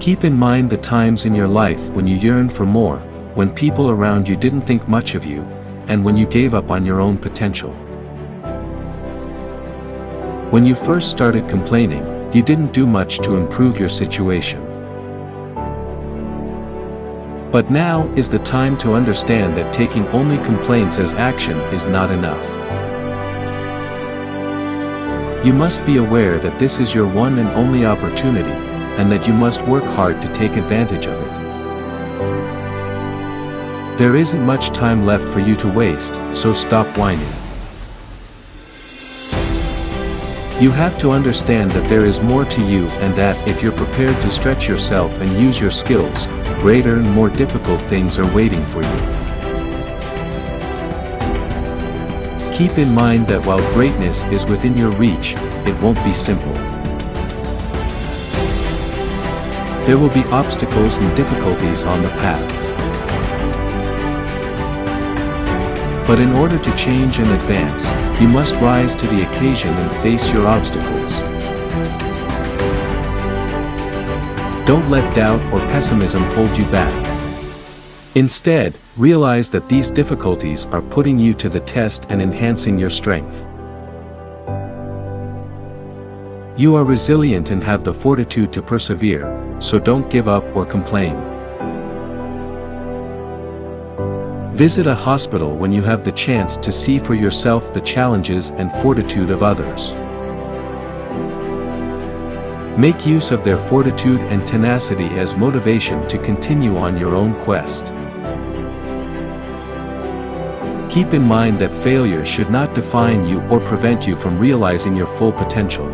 Keep in mind the times in your life when you yearned for more, when people around you didn't think much of you, and when you gave up on your own potential. When you first started complaining, you didn't do much to improve your situation. But now is the time to understand that taking only complaints as action is not enough. You must be aware that this is your one and only opportunity, and that you must work hard to take advantage of it. There isn't much time left for you to waste, so stop whining. You have to understand that there is more to you and that if you're prepared to stretch yourself and use your skills, greater and more difficult things are waiting for you. Keep in mind that while greatness is within your reach, it won't be simple. There will be obstacles and difficulties on the path. But in order to change and advance, you must rise to the occasion and face your obstacles. Don't let doubt or pessimism hold you back. Instead, realize that these difficulties are putting you to the test and enhancing your strength. You are resilient and have the fortitude to persevere, so don't give up or complain. Visit a hospital when you have the chance to see for yourself the challenges and fortitude of others. Make use of their fortitude and tenacity as motivation to continue on your own quest. Keep in mind that failure should not define you or prevent you from realizing your full potential.